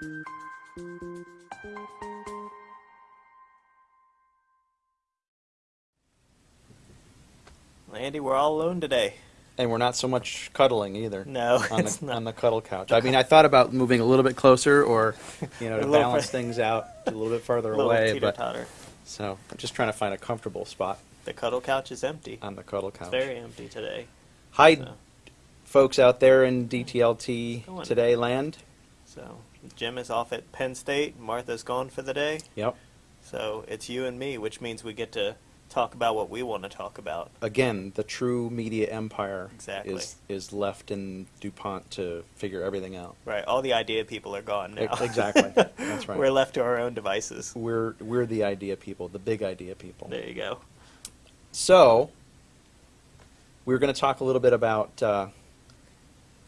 Andy, we're all alone today. And we're not so much cuddling either. No, on the, not. On the cuddle couch. I mean, I thought about moving a little bit closer or, you know, to balance bit. things out a little bit farther little away. Teeter -totter. But, so I'm just trying to find a comfortable spot. The cuddle couch is empty. On the cuddle couch. It's very empty today. Hi, so. folks out there in DTLT today land so Jim is off at Penn State. Martha's gone for the day. Yep. So it's you and me, which means we get to talk about what we want to talk about. Again, the true media empire Exactly. is is left in DuPont to figure everything out. Right. All the idea people are gone now. Exactly. That's right. We're left to our own devices. We're we're the idea people, the big idea people. There you go. So, we're going to talk a little bit about. Uh,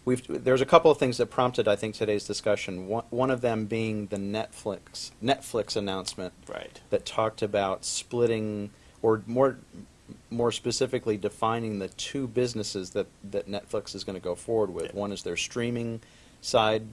we've there's a couple of things that prompted, I think, today's discussion. One, one of them being the Netflix Netflix announcement Right. that talked about splitting, or more more specifically, defining the two businesses that that Netflix is going to go forward with. One is their streaming side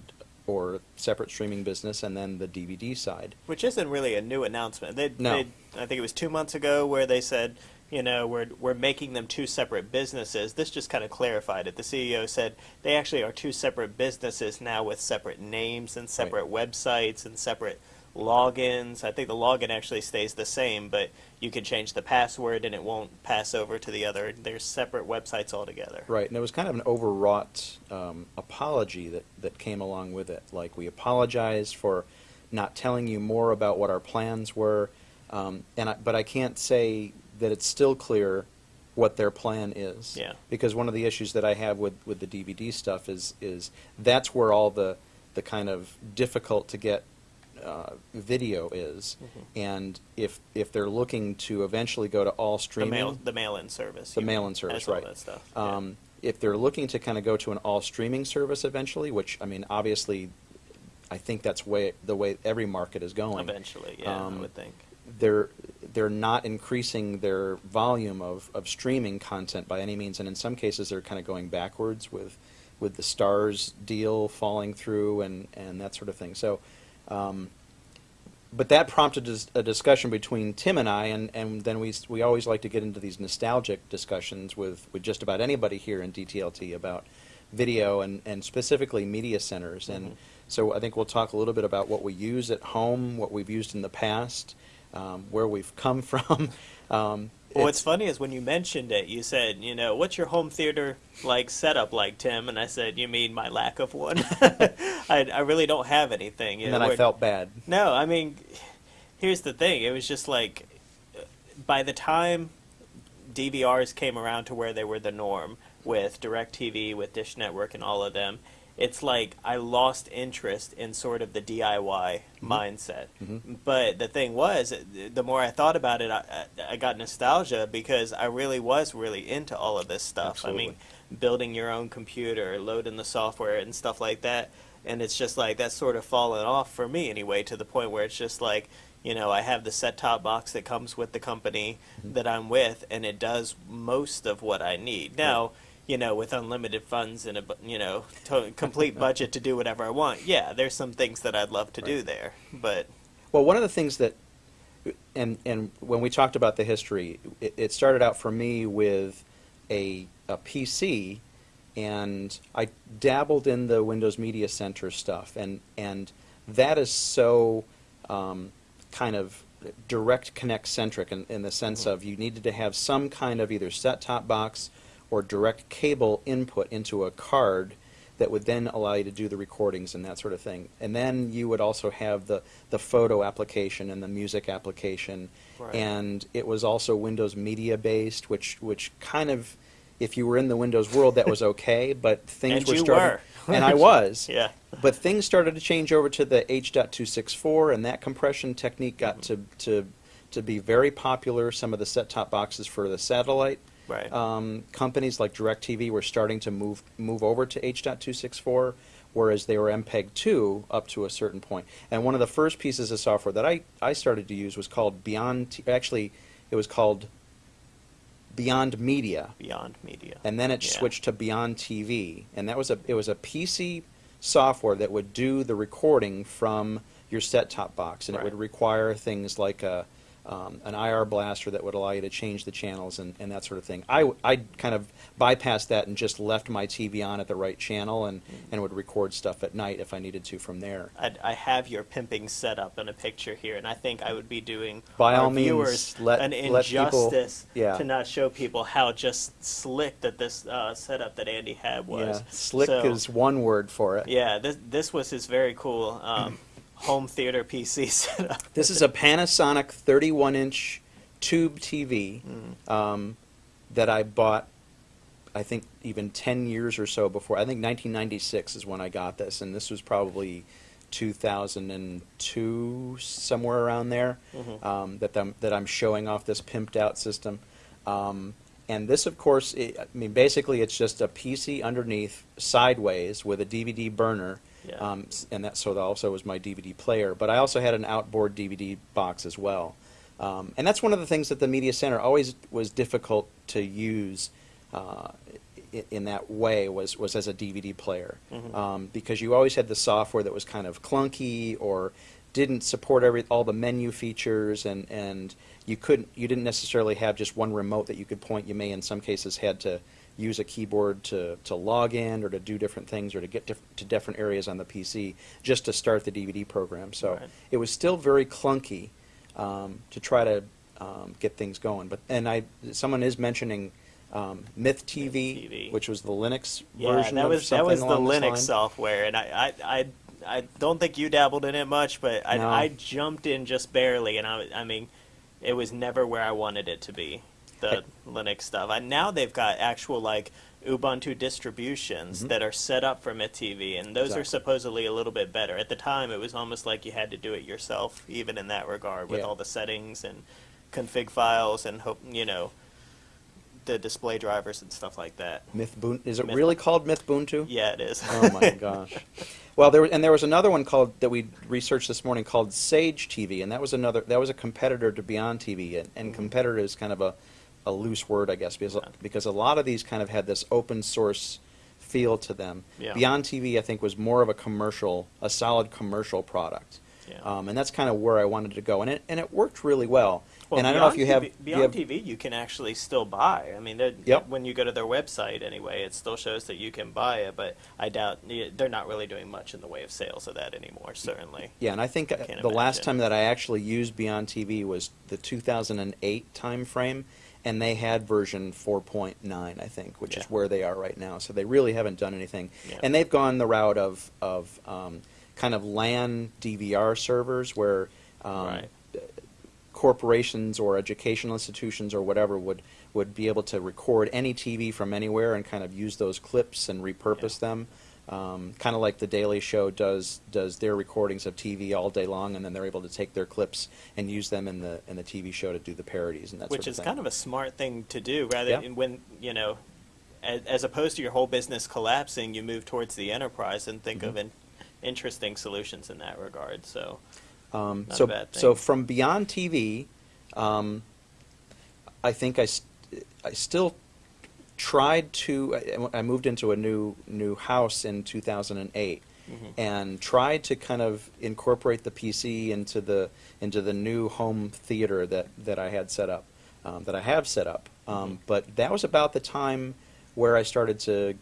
or separate streaming business, and then the DVD side. Which isn't really a new announcement. They, No. they, I think it was two months ago where they said, you know, we're we're making them two separate businesses. This just kind of clarified it. The CEO said they actually are two separate businesses now with separate names and separate websites and separate logins. I think the login actually stays the same, but you can change the password and it won't pass over to the other. They're separate websites altogether. Right, and it was kind of an overwrought um, apology that, that came along with it. Like, we apologize for not telling you more about what our plans were, um, and I, but I can't say that it's still clear what their plan is. Yeah. Because one of the issues that I have with, with the DVD stuff is is that's where all the the kind of difficult to get uh, video is, Mhm. and if if they're looking to eventually go to all The streaming, mail the mail-in service. The mail-in service, has all right. that stuff. yeah. Um, If they're looking to kind of go to an all streaming service eventually, which I mean, obviously, I think that's way the way every market is going. Eventually, yeah, um, I would think. They're they're not increasing their volume of, of streaming content by any means, and in some cases they're kind of going backwards with with the Starz deal falling through and, and that sort of thing. So, um, but that prompted a discussion between Tim and I, and, and then we, we always like to get into these nostalgic discussions with, with just about anybody here in DTLT about video and, and specifically media centers. And Mhm. so I think we'll talk a little bit about what we use at home, what we've used in the past, um, where we've come from. Um, Well, what's funny is when you mentioned it, you said, you know, what's your home theater like setup like, Tim? And I said, you mean my lack of one? I, I really don't have anything. You and know, then I felt bad. No, I mean, here's the thing. It was just like, by the time DVRs came around to where they were the norm with DirecTV, with Dish Network, and all of them, it's like I lost interest in sort of the DIY mindset. Mhm. But the thing was, the more I thought about it, I, I got nostalgia because I really was really into all of this stuff. I mean, building your own computer, loading the software, and stuff like that. And it's just like that's sort of fallen off for me anyway, to the point where it's just like, you know, I have the set top box that comes with the company Mhm. that I'm with, and it does most of what I need. Now, you know, with unlimited funds and a you know to- complete budget to do whatever I want, yeah, there's some things that I'd love to do there, but Well, one of the things that, and and when we talked about the history, it, it started out for me with a a PC, and I dabbled in the Windows Media Center stuff, and and that is so um, kind of direct connect centric in, in the sense Mhm. of you needed to have some kind of either set top box or direct cable input into a card that would then allow you to do the recordings and that sort of thing. And then you would also have the, the photo application and the music application. Right. And it was also Windows Media based, which which kind of, if you were in the Windows world, that was okay. But things And were you starting, were. and I was. yeah, But things started to change over to the H.264, and that compression technique got mm-hmm. to, to to be very popular. Some of the set-top boxes for the satellite right. um, companies like DirecTV were starting to move move over to H.264, whereas they were MPEG-2 up to a certain point. And one of the first pieces of software that I, I started to use was called Beyond. T- actually, it was called Beyond Media, Beyond media. and then it Yeah. switched to Beyond TV, and that was a it was a PC software that would do the recording from your set-top box, and it would require things like a um, an IR blaster that would allow you to change the channels and, and that sort of thing. I, I kind of bypassed that and just left my TV on at the right channel and, and would record stuff at night if I needed to from there. I, I have your pimping setup in a picture here, and I think I would be doing By our all means, viewers let- an let people- injustice yeah. to not show people how just slick that this uh, setup that Andy had was. Yeah, slick So, is one word for it. Yeah, this this was his very cool um, home theater PC setup. This is a Panasonic 31 inch tube TV Mm. um, that I bought, I think, even 10 years or so before. I think 1996 is when I got this, and this was probably 2002, somewhere around there, Mhm. um, that, I'm, that I'm showing off this pimped out system. Um, and this, of course, i I mean, basically, it's just a PC underneath, sideways, with a DVD burner. Yeah. Um, and that so that also was my DVD player. But I also had an outboard DVD box as well. Um, and that's one of the things that the media center always was difficult to use uh, in that way was was as a DVD player Mhm. um, because you always had the software that was kind of clunky or didn't support every all the menu features and and you couldn't you didn't necessarily have just one remote that you could point. You may in some cases had to use a keyboard to, to log in or to do different things or to get diff- to different areas on the PC just to start the DVD program. So Right. it was still very clunky um, to try to um, get things going. But and I someone is mentioning um, Myth TV, TV. which was the Linux Yeah, version that of was that was the Linux software, and I, I I I don't think you dabbled in it much, but I No. I jumped in just barely, and I I mean, it was never where I wanted it to be. The Linux stuff. And now they've got actual like Ubuntu distributions Mhm. that are set up for MythTV, and those are supposedly a little bit better. At the time, it was almost like you had to do it yourself, even in that regard, with Yeah. all the settings and config files and hope you know the display drivers and stuff like that. Mythbun- is it Myth- really called Mythbuntu? Yeah, it is. Oh my gosh. Well, there was, and there was another one called that we researched this morning called Sage TV, and that was another that was a competitor to Beyond TV, and, and Mhm. competitor is kind of a, a loose word, I guess, because because a lot of these kind of had this open source feel to them. Yeah. Beyond TV, I think, was more of a commercial, a solid commercial product, Yeah. um, and that's kind of where I wanted to go, and it and it worked really well. Well, and I don't know if you have TV, you Beyond have- TV, you can actually still buy. I mean, Yep. when you go to their website anyway, it still shows that you can buy it. But I doubt they're not really doing much in the way of sales of that anymore. Certainly. Yeah, and I think uh, can't the last time that I actually used Beyond TV was the 2008 time frame, and they had version 4.9, I think, which Yeah. is where they are right now. So they really haven't done anything, Yeah. and they've gone the route of of um, kind of LAN DVR servers where. Um, Right. corporations or educational institutions or whatever would would be able to record any TV from anywhere and kind of use those clips and repurpose Yeah. them. Um, kind of like the Daily Show does does their recordings of TV all day long, and then they're able to take their clips and use them in the in the TV show to do the parodies and that which sort of is thing. kind of a smart thing to do, rather Yeah. than when you know, as, as opposed to your whole business collapsing, you move towards the enterprise and think of Mhm. in, interesting solutions in that regard. So. Um, so, a bad thing. so from Beyond TV, um, I think I, st- I still tried to. I, I moved into a new new house in 2008, Mhm. and tried to kind of incorporate the PC into the into the new home theater that that I had set up, um, that I have set up. Um, Mhm. But that was about the time where I started to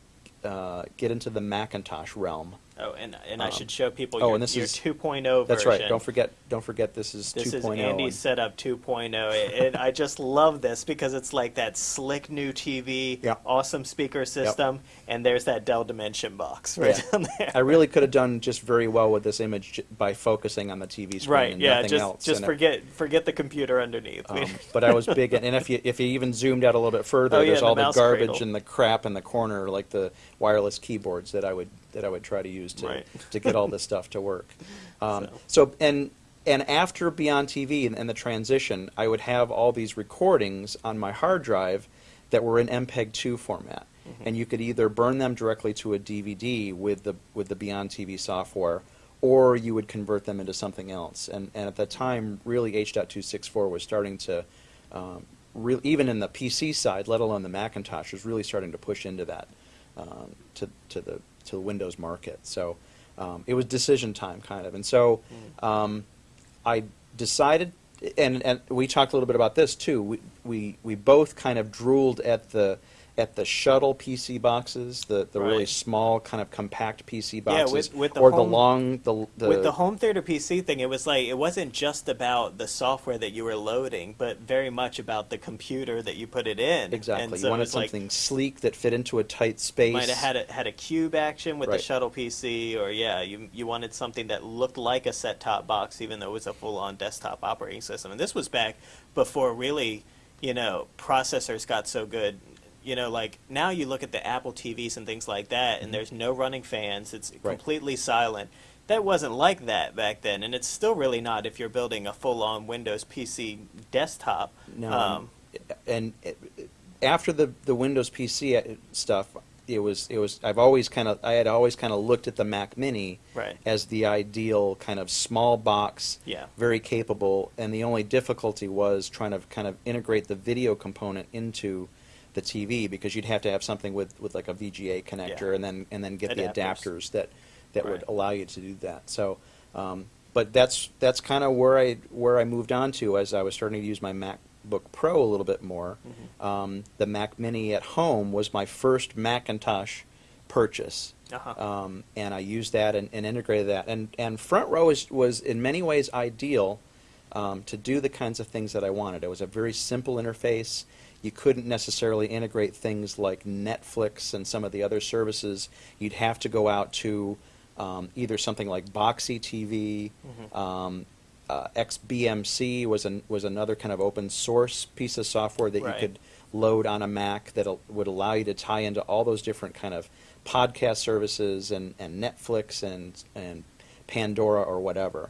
uh, get into the Macintosh realm. Oh, and and I Um, should show people oh, your, and this your is- 2.0 version. That's right. Don't forget. Don't forget. This is This 2.0. is Andy's and- setup 2.0, and I just love this because it's like that slick new TV, Yeah. awesome speaker system, and there's that Dell Dimension box right Yeah. down there. I really could have done just very well with this image by focusing on the TV screen right, and yeah, nothing just else. just and it- forget forget the computer underneath. um, but I was big, and if you if you even zoomed out a little bit further, Oh, there's the all the mouse garbage cradle. and the crap in the corner, like the wireless keyboards that I would that I would try to use to Right. to get all this stuff to work. Um, So. so. and and after Beyond TV and, and the transition, I would have all these recordings on my hard drive that were in MPEG-2 format, Mhm. and you could either burn them directly to a DVD with the with the Beyond TV software, or you would convert them into something else. And and at that time, really H.264 was starting to, um, even in the PC side, let alone the Macintosh, was really starting to push into that um, to to the to the Windows market. So um, it was decision time, kind of. And so um, I decided and and we talked a little bit about this too. We we, we both kind of drooled at the at the shuttle PC boxes, the, the really small kind of compact PC Yeah, boxes, with- with the or home- the long the, the with the home theater PC thing, it was like it wasn't just about the software that you were loading, but very much about the computer that you put it in. exactly. You so it wanted was like, something sleek that fit into a tight space. might have had a, had a cube action with Right. the shuttle PC, or yeah, you you wanted something that looked like a set top box, even though it was a full on desktop operating system. And this was back before really, you know, processors got so good. You know, like now you look at the Apple TVs and things like that, and there's no running fans. It's Mm-hmm. Right. completely silent. That wasn't like that back then, and it's still really not if you're building a full on Windows PC desktop. No, Um, and it- after the the Windows PC stuff, it was it was I've always kind of I had always kind of looked at the Mac Mini Right. as the ideal kind of small box, Yeah. very capable, and the only difficulty was trying to kind of integrate the video component into the TV because you'd have to have something with, with like a VGA connector Yeah. and then and then get the Adapters. adapters that that would allow you to do that. So, um, but that's that's kind of where I where I moved on to as I was starting to use my MacBook Pro a little bit more. Mhm. Um, the Mac Mini at home was my first Macintosh purchase. Uh-huh. Um, and I used that and, and integrated that. And, and Front Row was, was in many ways ideal um, to do the kinds of things that I wanted. It was a very simple interface. You couldn't necessarily integrate things like Netflix and some of the other services. You'd have to go out to um, either something like Boxee TV. Mhm. Um, uh, XBMC was an, was another kind of open source piece of software that Right. you could load on a Mac that al- would allow you to tie into all those different kind of podcast services and, and Netflix and and Pandora or whatever.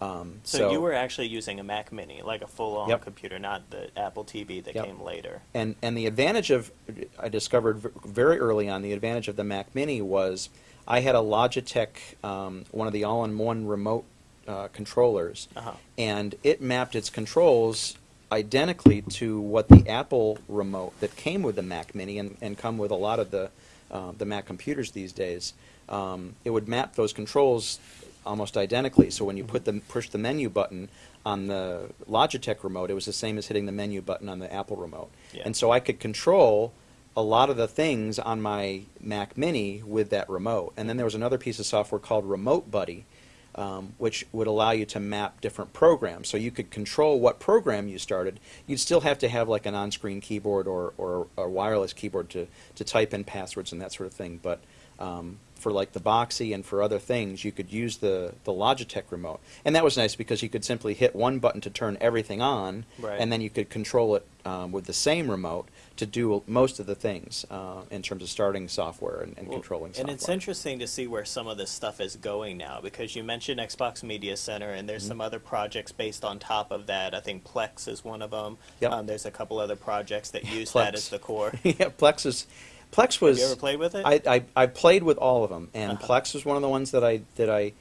Um, So, you were actually using a Mac Mini, like a full-on Yep. computer, not the Apple TV that Yep. came later. and and the advantage of I discovered very early on the advantage of the Mac Mini was I had a Logitech um, one of the all-in-one remote uh, controllers, Uh-huh. and it mapped its controls identically to what the Apple remote that came with the Mac Mini and, and come with a lot of the uh, the Mac computers these days. Um, it would map those controls almost identically. So when you put the push the menu button on the Logitech remote, it was the same as hitting the menu button on the Apple remote. Yeah. And so I could control a lot of the things on my Mac Mini with that remote. And then there was another piece of software called Remote Buddy, um, which would allow you to map different programs. So you could control what program you started. You'd still have to have like an on-screen keyboard or, or a wireless keyboard to, to type in passwords and that sort of thing. But um, for like the Boxee and for other things, you could use the, the Logitech remote. And that was nice because you could simply hit one button to turn everything on, Right. and then you could control it um, with the same remote to do most of the things uh, in terms of starting software and, and Well, controlling software. And it's interesting to see where some of this stuff is going now because you mentioned Xbox Media Center and there's some other projects based on top of that. I think Plex is one of them. Yep. Um, there's a couple other projects that use Plex. that as the core. yeah, Plex is Plex was. Have you ever played with it? I, I I played with all of them, and Uh-huh. Plex was one of the ones that I that I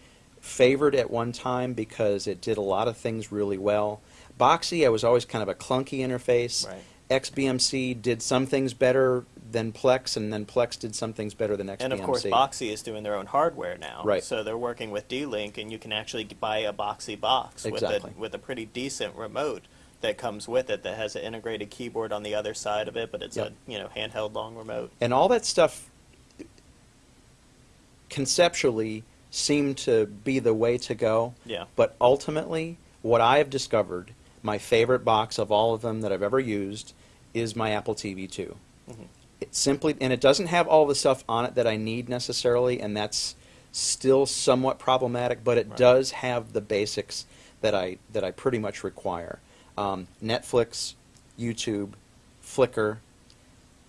favored at one time because it did a lot of things really well. Boxee, I was always kind of a clunky interface. Right. XBMC did some things better than Plex, and then Plex did some things better than XBMC. And of course, Boxee is doing their own hardware now. Right. So they're working with D-Link, and you can actually buy a Boxee box Exactly. with a with a pretty decent remote that comes with it that has an integrated keyboard on the other side of it, but it's Yep. a you know handheld long remote. and all that stuff conceptually seemed to be the way to go. Yeah. But ultimately, what I have discovered, my favorite box of all of them that I've ever used, is my Apple TV 2. Mhm. It simply, and it doesn't have all the stuff on it that I need necessarily, and that's still somewhat problematic. But it Right. does have the basics that I that I pretty much require: um, Netflix, YouTube, Flickr.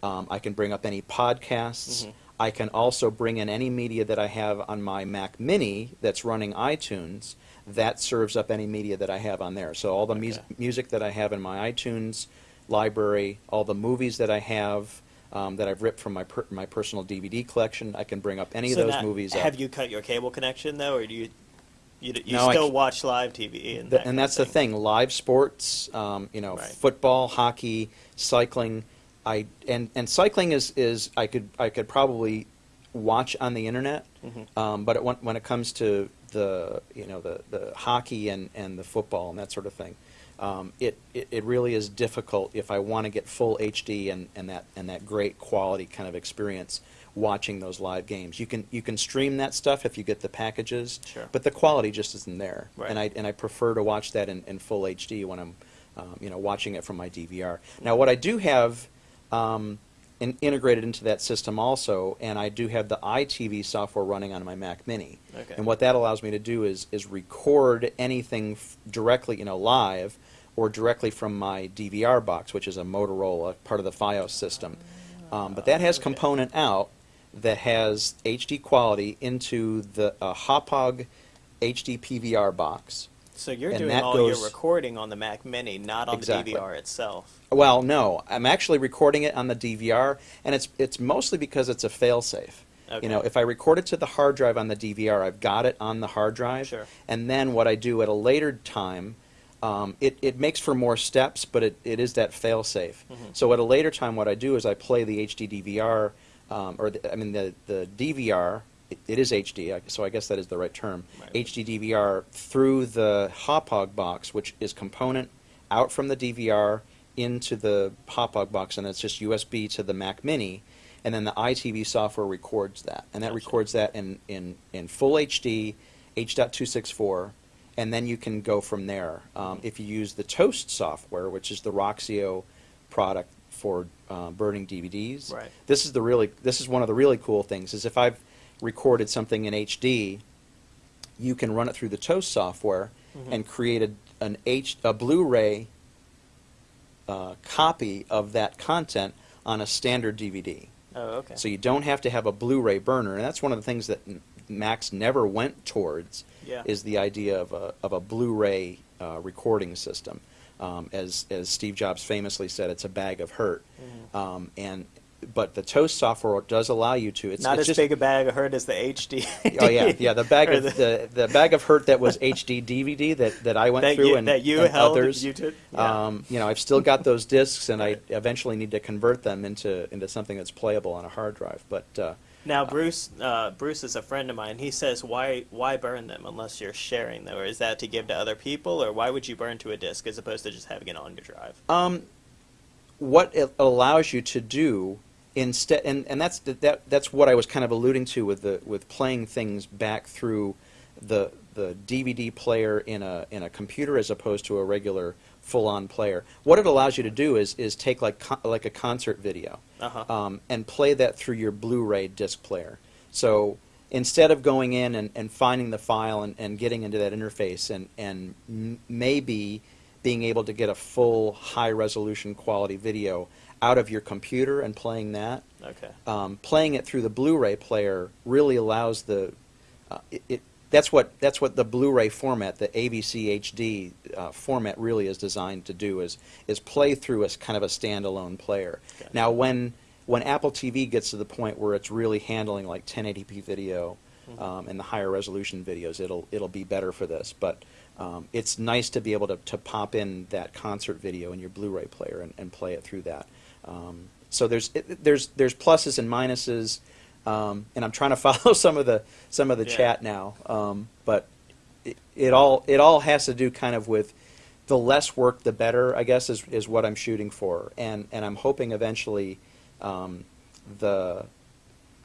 Um, I can bring up any podcasts. Mhm. I can also bring in any media that I have on my Mac Mini that's running iTunes. That serves up any media that I have on there. So all the Okay. music that I have in my iTunes library, all the movies that I have um, that I've ripped from my per- my personal DVD collection, I can bring up any So of those movies. up. Have you cut your cable connection though, or do you you, d- you No, still watch live TV? And, Th- that and that's the thing. Live sports, um, you know, Right. football, hockey, cycling. I and and cycling is is I could I could probably watch on the internet, Mhm. um, but it, when when it comes to the you know the the hockey and and the football and that sort of thing, um, it, it it really is difficult if I want to get full HD and, and that and that great quality kind of experience watching those live games. You can you can stream that stuff if you get the packages, Sure. but the quality just isn't there. Right. And I and I prefer to watch that in, in full HD when I'm um, you know watching it from my DVR. Now what I do have um, in, integrated into that system also, and I do have the EyeTV software running on my Mac Mini. Okay. And what that allows me to do is is record anything f- directly, you know, live or directly from my DVR box, which is a Motorola part of the FiOS system. Um, but that has Okay. component out that has HD quality into the uh, Hauppauge HD PVR box. So you're And doing all goes- your recording on the Mac Mini, not on Exactly. the DVR itself. Well, no, I'm actually recording it on the DVR, and it's it's mostly because it's a failsafe. Okay. You know, if I record it to the hard drive on the DVR, I've got it on the hard drive. Sure. And then what I do at a later time, um, it, it makes for more steps, but it, it is that failsafe. Mhm. So at a later time, what I do is I play the HD DVR, um, or the, I mean the the DVR. It, it is HD, so I guess that is the right term. Right. HD DVR through the Hauppauge box, which is component out from the DVR into the Hauppauge box, and it's just USB to the Mac Mini, and then the EyeTV software records that, and that Gotcha. records that in, in, in full HD, H.264, and then you can go from there. Um, if you use the Toast software, which is the Roxio product for uh, burning DVDs, Right. this is the really this is one of the really cool things. Is if I've recorded something in HD, you can run it through the Toast software Mhm. and create a, an H a Blu-ray uh, copy of that content on a standard DVD. Oh, okay. So you don't have to have a Blu-ray burner, and that's one of the things that Macs never went towards. Yeah. Is the idea of a of a Blu-ray uh, recording system, um, as as Steve Jobs famously said, it's a bag of hurt. Mhm. Um, and but the Toast software does allow you to. It's not it's as just, big a bag of hurt as the HD. Oh yeah, yeah. The bag of the, the bag of hurt that was HD DVD that, that I went that through you, and, that you and held, others. you took. yeah. Um, you know, I've still got those discs, and I eventually need to convert them into into something that's playable on a hard drive. But uh, Now, Bruce, uh, Bruce is a friend of mine. He says, "Why, why burn them unless you're sharing them? Or is that to give to other people, or why would you burn to a disk as opposed to just having it on your drive?" um, what it allows you to do instead, and, and that's that that's what I was kind of alluding to with the with playing things back through the the DVD player in a in a computer as opposed to a regular full on player. What it allows you to do is is take like like a concert video. Uh huh. um, and play that through your Blu-ray disc player. So instead of going in and, and finding the file and, and getting into that interface and, and m- maybe being able to get a full high resolution quality video out of your computer and playing that, okay. um, playing it through the Blu-ray player really allows the uh, it, it that's what that's what the Blu-ray format, the AVC HD uh, format, really is designed to do is is play through as kind of a standalone player. Gotcha. Now, when when Apple TV gets to the point where it's really handling like 1080p video Mhm. um, and the higher resolution videos, it'll it'll be better for this. But um, it's nice to be able to, to pop in that concert video in your Blu-ray player and, and play it through that. Um, so there's it, there's there's pluses and minuses, um, and I'm trying to follow some of the some of the Yeah. chat now. Um, but it, it all it all has to do kind of with the less work, the better. I guess is is what I'm shooting for, and and I'm hoping eventually um, the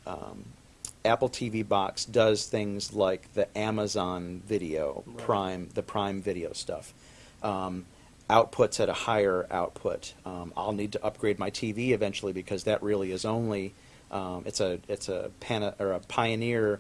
um, Apple TV box does things like the Amazon Video Right. Prime, the Prime Video stuff. Um, outputs at a higher output. Um, I'll need to upgrade my TV eventually because that really is only um, it's a it's a Pana, or a Pioneer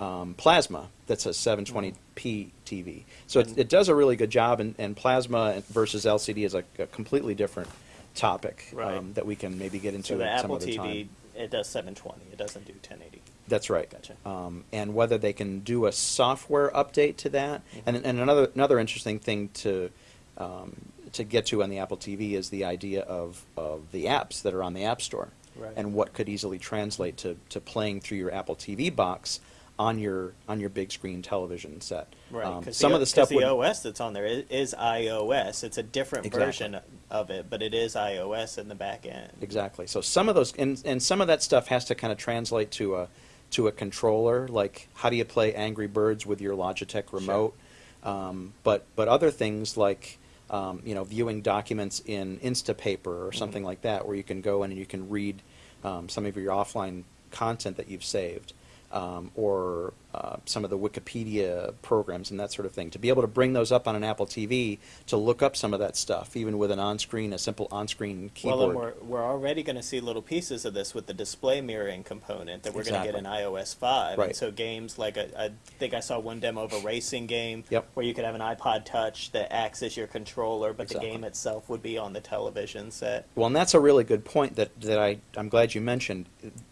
um, Plasma that's a 720p TV. So it, it does a really good job, and, and Plasma versus LCD is a, a completely different topic Right. um, that we can maybe get into So the Apple TV, time. it does 720. It doesn't do 1080. That's right. Gotcha. Um, and whether they can do a software update to that, Mhm. and, and another another interesting thing to um, to get to on the Apple TV is the idea of, of the apps that are on the App Store, Right. and what could easily translate to, to playing through your Apple TV box on your on your big screen television set. Right, Um, because some the, of the stuff the would, OS that's on there is, is iOS. It's a different Exactly. version of it, but it is iOS in the back end. Exactly. So some of those, and, and some of that stuff has to kind of translate to a to a controller. Like how do you play Angry Birds with your Logitech remote? Um, but but other things like um, you know, viewing documents in Instapaper or something like that, where you can go in and you can read um, some of your offline content that you've saved, um, or uh, some of the Wikipedia programs and that sort of thing. To be able to bring those up on an Apple TV to look up some of that stuff, even with an on-screen, a simple on-screen keyboard. Well, and we're, we're already going to see little pieces of this with the display mirroring component that we're going to get in iOS 5. Right. And so games like, a, I think I saw one demo of a racing game Yep. where you could have an iPod Touch that acts as your controller, but Exactly. the game itself would be on the television set. Well, and that's a really good point that, that I, I'm glad you mentioned.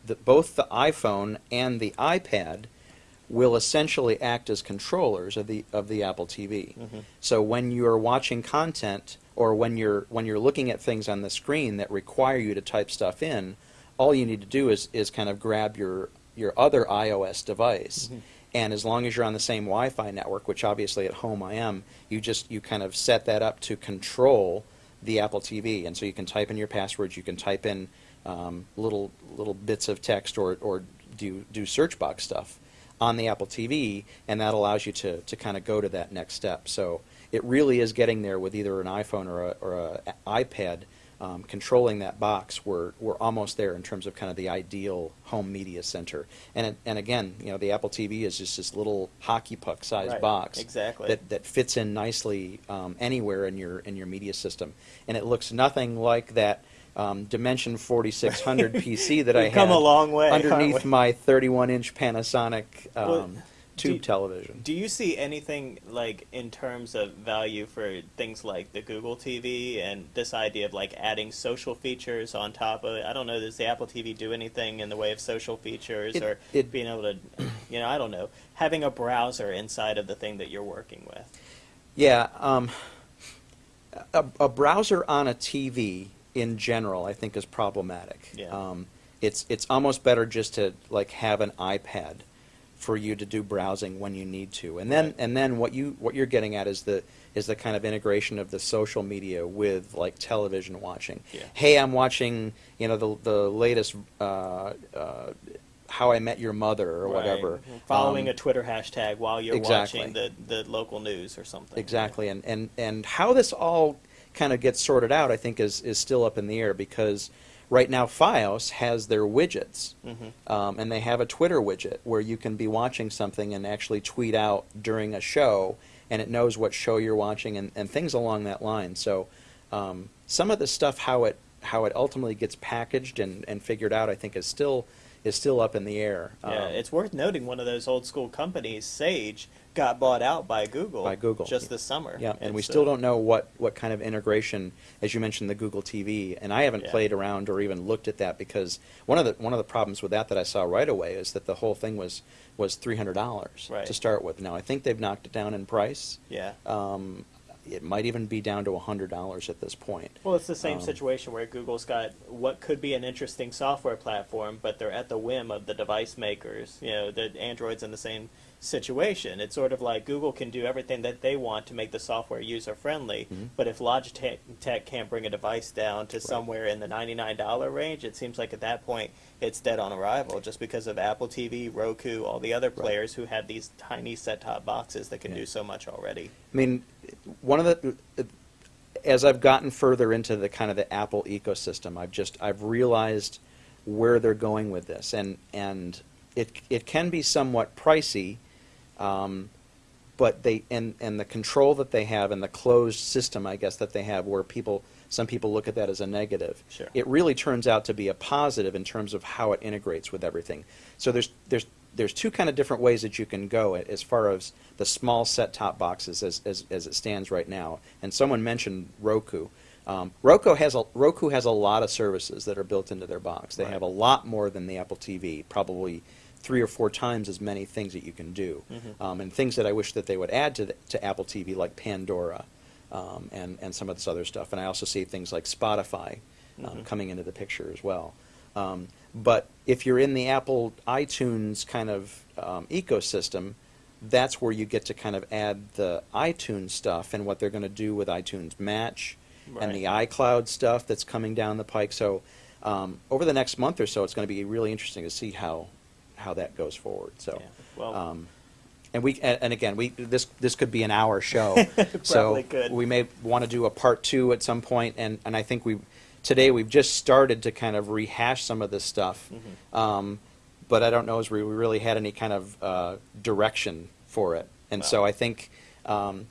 That both the iPhone and the iPad will essentially act as controllers of the of the Apple TV. Mhm. So when you're watching content or when you're when you're looking at things on the screen that require you to type stuff in, all you need to do is, is kind of grab your your other iOS device. Mhm. And as long as you're on the same Wi-Fi network, which obviously at home I am, you just you kind of set that up to control the Apple TV, and so you can type in your passwords, you can type in um, little little bits of text or, or do do search box stuff on the Apple TV, and that allows you to, to kind of go to that next step. So it really is getting there with either an iPhone or a, or a iPad um, controlling that box. We're we're almost there in terms of kind of the ideal home media center. And it, and again, you know, the Apple TV is just this little hockey puck sized Right, box exactly. that that fits in nicely um, anywhere in your in your media system, and it looks nothing like that. Um, Dimension 4600 PC that I had come a long way, underneath my 31-inch Panasonic um, Well, tube do- television. Do you see anything like in terms of value for things like the Google TV and this idea of like adding social features on top of it? I don't know. Does the Apple TV do anything in the way of social features It- or it- being able to, you know, I don't know, having a browser inside of the thing that you're working with? Yeah, um, a, a browser on a TV in general, I think, is problematic. Yeah. Um, it's it's almost better just to like have an iPad for you to do browsing when you need to, and then Right. and then what you what you're getting at is the is the kind of integration of the social media with like television watching. Yeah. Hey, I'm watching you know the the latest. Uh, uh, how I Met Your Mother or Right. whatever. Following Um, a Twitter hashtag while you're exactly. watching the, the local news or something. Exactly, and, and, and how this all kind of gets sorted out, I think, is, is still up in the air because right now FiOS has their widgets, hmm um, and they have a Twitter widget where you can be watching something and actually tweet out during a show, and it knows what show you're watching and, and things along that line. So um, some of the stuff, how it how it ultimately gets packaged and, and figured out, I think, is still is still up in the air. Yeah, Um, it's worth noting one of those old school companies, Sage, got bought out by Google. By Google. just this summer. Yeah, and we It's, still don't know what, what kind of integration, as you mentioned, the Google TV, and I haven't Yeah. played around or even looked at that because one of the one of the problems with that that I saw right away is that the whole thing was was three hundred dollars Right. to start with. Now I think they've knocked it down in price. Yeah. Um, it might even be down to hundred dollars at this point. Well, it's the same Um, situation where Google's got what could be an interesting software platform, but they're at the whim of the device makers. You know, the Android's in the same situation. It's sort of like Google can do everything that they want to make the software user friendly, Mhm. but if Logitech can't bring a device down to somewhere in the $99 range, it seems like at that point it's dead on arrival just because of Apple TV, Roku, all the other players who have these tiny set-top boxes that can Yeah. do so much already. I mean, one of the as I've gotten further into the kind of the Apple ecosystem, I've just I've realized where they're going with this, and and it it can be somewhat pricey, um, but they and and the control that they have and the closed system, I guess that they have, where people some people look at that as a negative. Sure. It really turns out to be a positive in terms of how it integrates with everything. So there's there's there's two kind of different ways that you can go as far as the small set-top boxes as, as, as it stands right now. And someone mentioned Roku. Um, Roku has a Roku has a lot of services that are built into their box. They Right. have a lot more than the Apple TV, probably three or four times as many things that you can do, Mhm. um, and things that I wish that they would add to the, to Apple TV, like Pandora, um, and and some of this other stuff. And I also see things like Spotify um, Mhm. coming into the picture as well. Um, but if you're in the Apple iTunes kind of um, ecosystem, that's where you get to kind of add the iTunes stuff and what they're going to do with iTunes Match and the iCloud stuff that's coming down the pike. So um, over the next month or so, it's going to be really interesting to see how how that goes forward. So Yeah. Well, um, and we and, and again we this this could be an hour show. so could. we may want to do a part two at some point, and and I think we today we've just started to kind of rehash some of this stuff. Mm-hmm. Um, but I don't know as we really had any kind of uh, direction for it, and so I think. Um,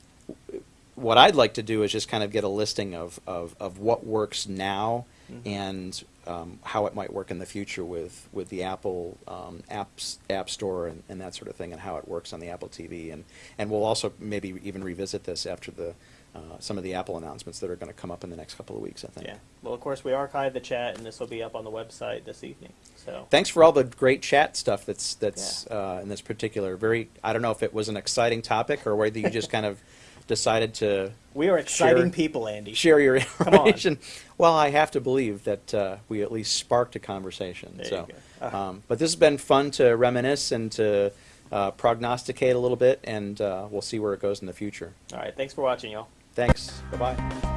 what I'd like to do is just kind of get a listing of, of, of what works now Mhm. and um, how it might work in the future with, with the Apple um, apps, App Store and, and that sort of thing, and how it works on the Apple TV. And, and we'll also maybe even revisit this after the, uh, some of the Apple announcements that are going to come up in the next couple of weeks, I think. Yeah. Well, of course, we archived the chat, and this will be up on the website this evening. So Thanks for all the great chat stuff that's, that's uh, in this particular, very, I don't know if it was an exciting topic or whether you just kind of decided to we are exciting Share- people, Andy. share your on. information. Well, I have to believe that uh, we at least sparked a conversation. There you so. Uh. um, but this has been fun to reminisce and to uh, prognosticate a little bit, and uh, we'll see where it goes in the future. All right. Thanks for watching, y'all. Thanks. Bye bye.